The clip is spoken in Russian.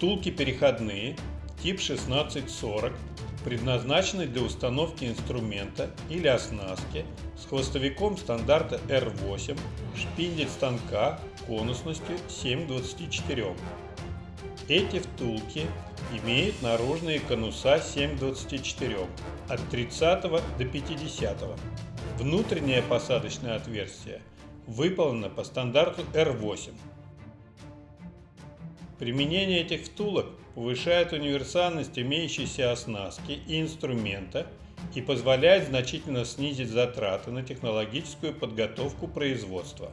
Втулки переходные тип 1640 предназначены для установки инструмента или оснастки с хвостовиком стандарта R8, шпиндель станка конусностью 7 к 24. Эти втулки имеют наружные конуса 7 к 24 от 30 до 50. Внутреннее посадочное отверстие выполнено по стандарту R8. Применение этих втулок повышает универсальность имеющейся оснастки и инструмента и позволяет значительно снизить затраты на технологическую подготовку производства.